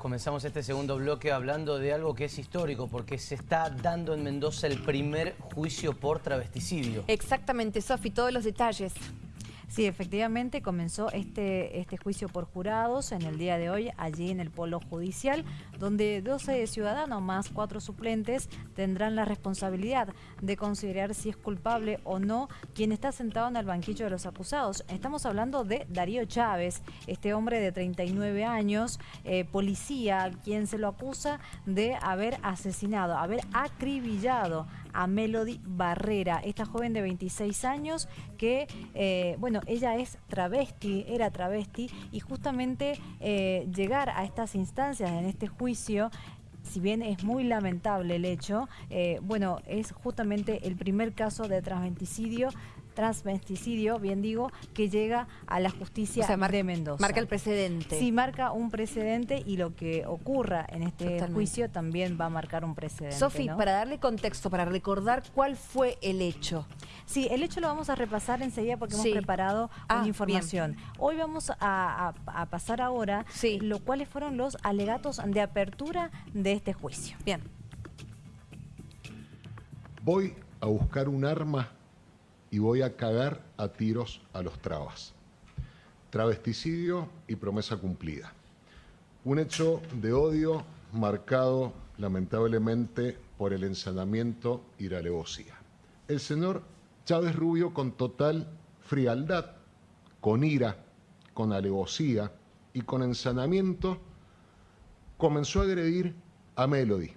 Comenzamos este segundo bloque hablando de algo que es histórico, porque se está dando en Mendoza el primer juicio por travesticidio. Exactamente, Sofi, todos los detalles. Sí, efectivamente comenzó este, este juicio por jurados en el día de hoy allí en el Polo Judicial, donde 12 ciudadanos más cuatro suplentes tendrán la responsabilidad de considerar si es culpable o no quien está sentado en el banquillo de los acusados. Estamos hablando de Darío Chávez, este hombre de 39 años, eh, policía, quien se lo acusa de haber asesinado, haber acribillado a Melody Barrera, esta joven de 26 años que, eh, bueno, ella es travesti, era travesti y justamente eh, llegar a estas instancias en este juicio si bien es muy lamentable el hecho, eh, bueno, es justamente el primer caso de transventicidio transvesticidio, bien digo, que llega a la justicia de Mendoza. Marca el precedente. Sí, marca un precedente y lo que ocurra en este juicio también va a marcar un precedente. Sofi, para darle contexto, para recordar cuál fue el hecho. Sí, el hecho lo vamos a repasar enseguida porque hemos preparado ah, una información. Hoy vamos a, pasar ahora lo cuáles fueron los alegatos de apertura de este juicio. Bien. Voy a buscar un arma y voy a cagar a tiros a los trabas. Travesticidio y promesa cumplida. Un hecho de odio marcado lamentablemente por el ensanamiento y la alevosía. El señor Chávez Rubio con total frialdad, con ira, con alevosía y con ensanamiento comenzó a agredir a Melody.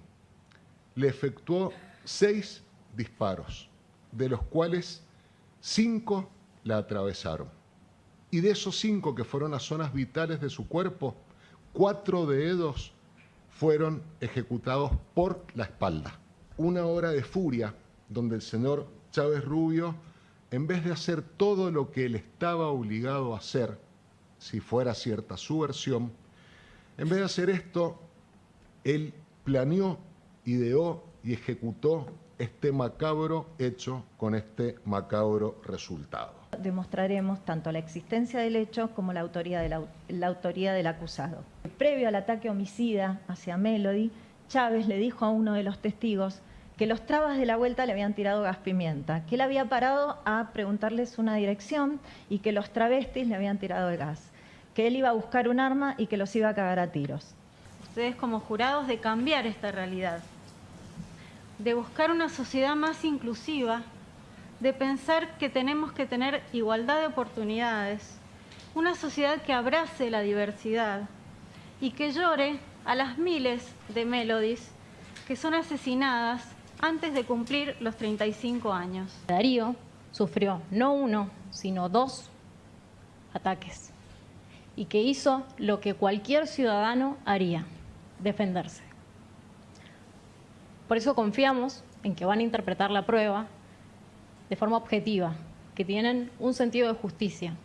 Le efectuó seis disparos, de los cuales Cinco la atravesaron. Y de esos cinco que fueron las zonas vitales de su cuerpo, cuatro de ellos fueron ejecutados por la espalda. Una hora de furia donde el señor Chávez Rubio, en vez de hacer todo lo que él estaba obligado a hacer, si fuera cierta su versión, en vez de hacer esto, él planeó, ideó y ejecutó este macabro hecho con este macabro resultado. Demostraremos tanto la existencia del hecho como la autoría, la autoría del acusado. Previo al ataque homicida hacia Melody, Chávez le dijo a uno de los testigos que los trabas de la vuelta le habían tirado gas pimienta, que él había parado a preguntarles una dirección y que los travestis le habían tirado el gas, que él iba a buscar un arma y que los iba a cagar a tiros. Ustedes como jurados de cambiar esta realidad, de buscar una sociedad más inclusiva, de pensar que tenemos que tener igualdad de oportunidades, una sociedad que abrace la diversidad y que llore a las miles de melodies que son asesinadas antes de cumplir los 35 años. Darío sufrió no uno, sino dos ataques y que hizo lo que cualquier ciudadano haría, defenderse. Por eso confiamos en que van a interpretar la prueba de forma objetiva, que tienen un sentido de justicia.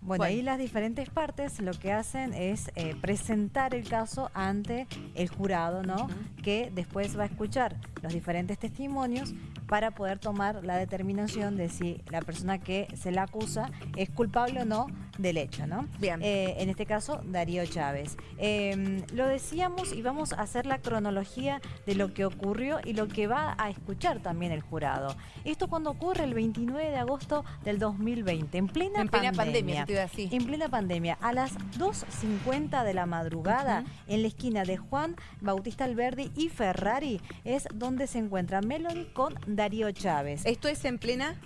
Bueno, ahí las diferentes partes lo que hacen es eh, presentar el caso ante el jurado, ¿no? Que después va a escuchar los diferentes testimonios para poder tomar la determinación de si la persona que se la acusa es culpable o no del hecho, ¿no? Bien. Eh, en este caso, Darío Chávez. Em, lo decíamos y vamos a hacer la cronología de lo que ocurrió y lo que va a escuchar también el jurado. Esto cuando ocurre el 29 de agosto del 2020, en plena, en plena pandemia. En plena pandemia, a las 2.50 de la madrugada, en la esquina de Juan Bautista Alberdi y Ferrari, es donde se encuentra Melody con Darío Chávez. ¿Esto es en plena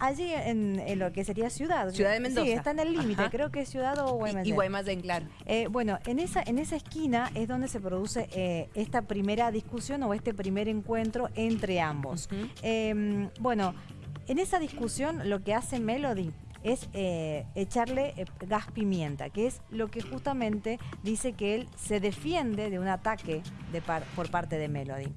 Allí en, lo que sería Ciudad. Ciudad de Mendoza. Sí, está en el límite, creo que es Ciudad o Guaymallén. Y, Guaymallén, claro. Eh, bueno, en esa, en esa esquina es donde se produce eh, esta primera discusión o este primer encuentro entre ambos. Em, bueno, en esa discusión lo que hace Melody es eh, echarle gas pimienta, que es lo que justamente dice que él se defiende de un ataque de por parte de Melody.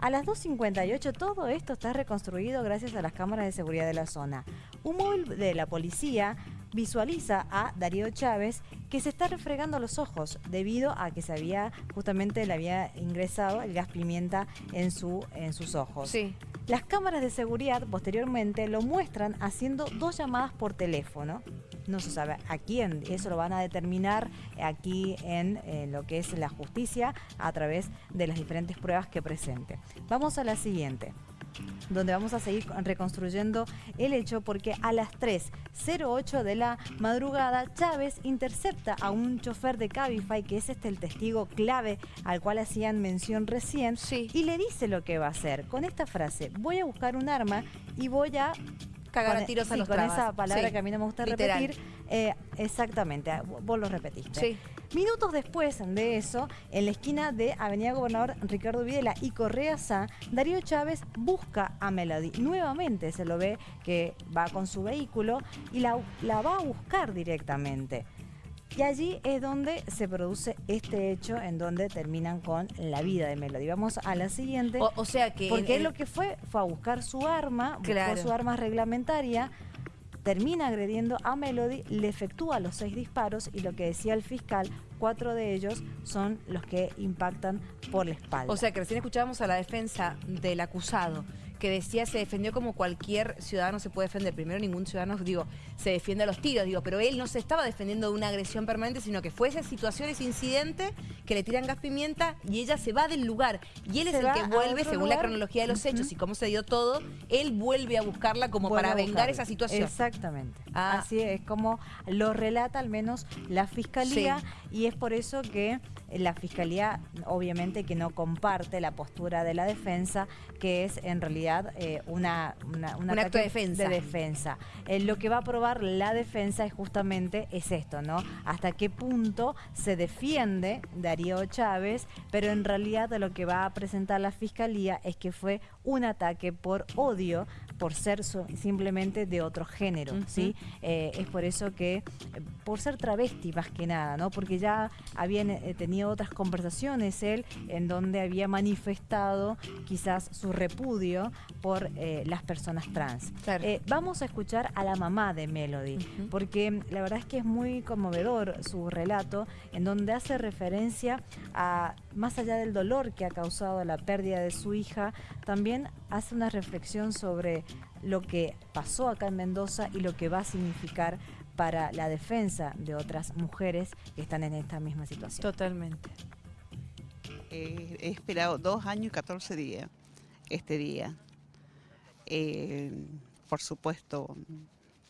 A las 2.58 todo esto está reconstruido gracias a las cámaras de seguridad de la zona. Un móvil de la policía visualiza a Darío Chávez que se está refregando los ojos debido a que se había justamente le había ingresado el gas pimienta en, su, en sus ojos. Sí. Las cámaras de seguridad posteriormente lo muestran haciendo dos llamadas por teléfono. No se sabe a quién, eso lo van a determinar aquí en, lo que es la justicia a través de las diferentes pruebas que presente. Vamos a la siguiente donde vamos a seguir reconstruyendo el hecho porque a las 3.08 de la madrugada Chávez intercepta a un chofer de Cabify, que es este el testigo clave al cual hacían mención recién, y le dice lo que va a hacer. Con esta frase, voy a buscar un arma y voy a cagar a tiros a los Con esa palabra que a mí no me gusta repetir. Eh, exactamente, vos lo repetiste. Sí. Minutos después de eso, en la esquina de Avenida Gobernador Ricardo Videla y Correa Sá, Darío Chávez busca a Melody. Nuevamente se lo ve que va con su vehículo y la, la va a buscar directamente. Y allí es donde se produce este hecho en donde terminan con la vida de Melody. Vamos a la siguiente. O, sea que... Porque él lo que fue fue a buscar su arma, buscó su arma reglamentaria, termina agrediendo a Melody, le efectúa los seis disparos y lo que decía el fiscal, cuatro de ellos son los que impactan por la espalda. O sea que recién escuchábamos a la defensa del acusado que decía se defendió como cualquier ciudadano se puede defender. Primero, ningún ciudadano, digo, se defiende a los tiros, digo, pero él no se estaba defendiendo de una agresión permanente, sino que fue esa situación, ese incidente, que le tiran gas pimienta y ella se va del lugar. Y él es el que vuelve, según la cronología de los hechos y cómo se dio todo, él vuelve a buscarla como para vengar esa situación. Exactamente. Ah. Así es como lo relata al menos la Fiscalía y es por eso que la Fiscalía obviamente que no comparte la postura de la defensa, que es en realidad eh, una, un acto de defensa. De defensa. Eh, lo que va a probar la defensa es justamente es esto, ¿no? Hasta qué punto se defiende Darío Chávez, pero en realidad lo que va a presentar la Fiscalía es que fue un ataque por odio por ser simplemente de otro género, ¿sí? Eh, es por eso que, por ser travesti más que nada, ¿no? Porque ya habían tenido otras conversaciones él en donde había manifestado quizás su repudio por eh, las personas trans. Eh, vamos a escuchar a la mamá de Melody, porque la verdad es que es muy conmovedor su relato, en donde hace referencia a, más allá del dolor que ha causado la pérdida de su hija, también hace una reflexión sobre lo que pasó acá en Mendoza y lo que va a significar para la defensa de otras mujeres que están en esta misma situación. Totalmente. Eh, he esperado dos años y 14 días este día. Eh, por supuesto,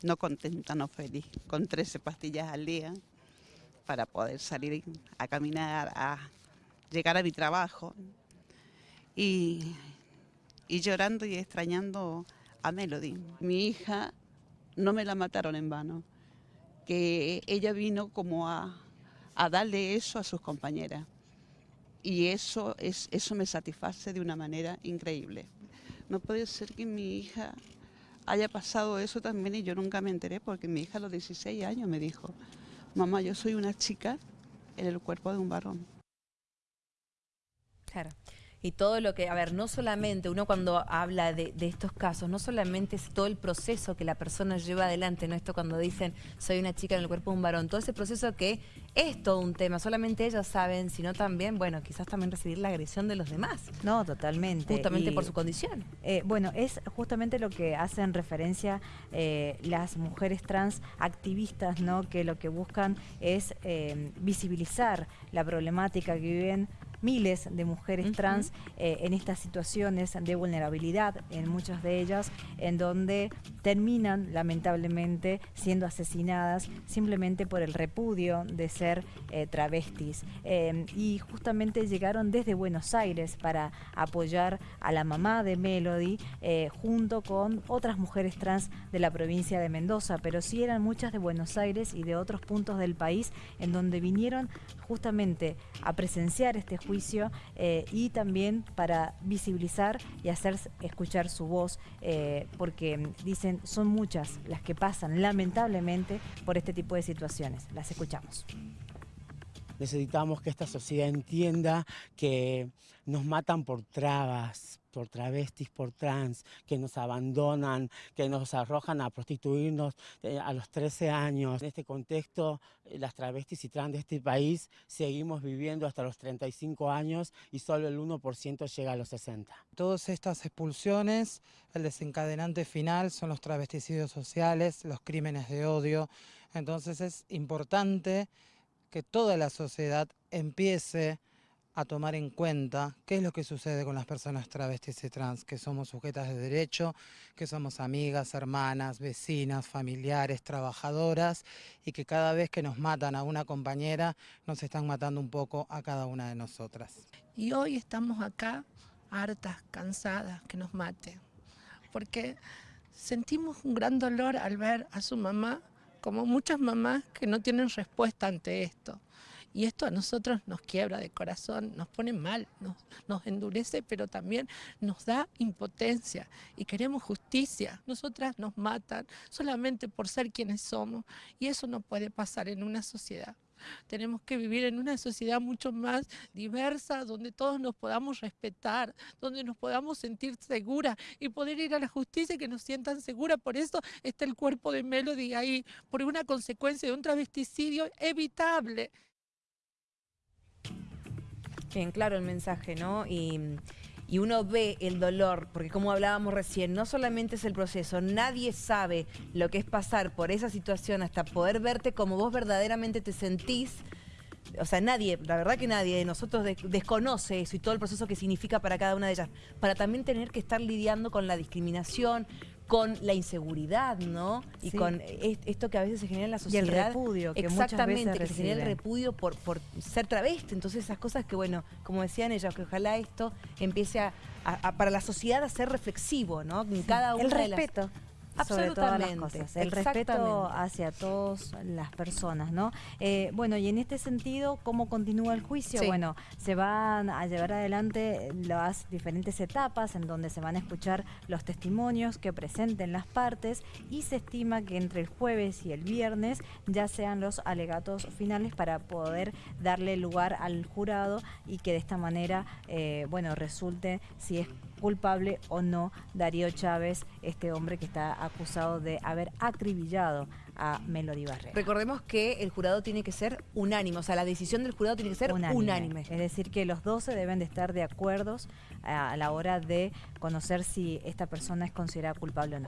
no contenta, no feliz, con 13 pastillas al día para poder salir a caminar, a llegar a mi trabajo y, y llorando y extrañando a Melody. Mi hija no me la mataron en vano que ella vino como a, darle eso a sus compañeras. Y eso, es, eso me satisface de una manera increíble. No puede ser que mi hija haya pasado eso también y yo nunca me enteré porque mi hija a los 16 años me dijo, mamá, yo soy una chica en el cuerpo de un varón. Claro y todo lo que, a ver, no solamente uno cuando habla de, estos casos, no solamente es todo el proceso que la persona lleva adelante, no esto cuando dicen soy una chica en el cuerpo de un varón, todo ese proceso que es todo un tema, solamente ellos saben, sino también, bueno, quizás también recibir la agresión de los demás. No, totalmente. Justamente por su condición. Eh, bueno, es justamente lo que hacen referencia eh, las mujeres trans activistas, ¿no? Que lo que buscan es eh, visibilizar la problemática que viven miles de mujeres trans eh, en estas situaciones de vulnerabilidad, en muchas de ellas, en donde terminan lamentablemente siendo asesinadas simplemente por el repudio de ser eh, travestis. Eh, y justamente llegaron desde Buenos Aires para apoyar a la mamá de Melody junto con otras mujeres trans de la provincia de Mendoza, pero sí eran muchas de Buenos Aires y de otros puntos del país en donde vinieron justamente a presenciar este juicio eh, y también para visibilizar y hacer escuchar su voz, eh, porque dicen son muchas las que pasan lamentablemente por este tipo de situaciones. Las escuchamos. necesitamos que esta sociedad entienda que nos matan por trabas, por travestis, por trans, que nos abandonan, que nos arrojan a prostituirnos eh, a los 13 años. En este contexto, eh, las travestis y trans de este país seguimos viviendo hasta los 35 años y solo el 1% llega a los 60. Todas estas expulsiones, el desencadenante final son los travesticidios sociales, los crímenes de odio. Entonces es importante que toda la sociedad empiece a tomar en cuenta qué es lo que sucede con las personas travestis y trans, que somos sujetas de derecho, que somos amigas, hermanas, vecinas, familiares, trabajadoras y que cada vez que nos matan a una compañera nos están matando un poco a cada una de nosotras. Y hoy estamos acá hartas, cansadas, que nos maten, porque sentimos un gran dolor al ver a su mamá, como muchas mamás que no tienen respuesta ante esto. Y esto a nosotros nos quiebra de corazón, nos pone mal, nos, nos endurece, pero también nos da impotencia y queremos justicia. Nosotras nos matan solamente por ser quienes somos y eso no puede pasar en una sociedad. Tenemos que vivir en una sociedad mucho más diversa, donde todos nos podamos respetar, donde nos podamos sentir seguras y poder ir a la justicia y que nos sientan seguras. Por eso está el cuerpo de Melody ahí, por una consecuencia de un travesticidio evitable. Bien, claro el mensaje, ¿no? Y, uno ve el dolor, porque como hablábamos recién, no solamente es el proceso, nadie sabe lo que es pasar por esa situación hasta poder verte como vos verdaderamente te sentís. O sea, nadie, la verdad que nadie de nosotros de- desconoce eso y todo el proceso que significa para cada una de ellas. Para también tener que estar lidiando con la discriminación, con la inseguridad, ¿no? Y Sí. con es- esto que a veces se genera en la Y el sociedad. repudio que muchas Exactamente, veces que se genera el repudio por, por ser travesti. Entonces esas cosas que, bueno, como decían ellas, que ojalá esto empiece a, a- a- para la sociedad a ser reflexivo, ¿no? En cada una el de las- respeto. Sobre todas las Absolutamente, cosas, el respeto hacia todas las personas, ¿no? Eh, bueno, y en este sentido, ¿cómo continúa el juicio? Sí. Bueno, se van a llevar adelante las diferentes etapas en donde se van a escuchar los testimonios que presenten las partes y se estima que entre el jueves y el viernes ya sean los alegatos finales para poder darle lugar al jurado y que de esta manera, eh, bueno, resulte si es culpable o no Darío Chávez, este hombre que está acusado de haber acribillado a Melody Barrera. Recordemos que el jurado tiene que ser unánime, o sea, la decisión del jurado tiene que ser unánime. Es decir, que los 12 deben de estar de acuerdos a la hora de conocer si esta persona es considerada culpable o no.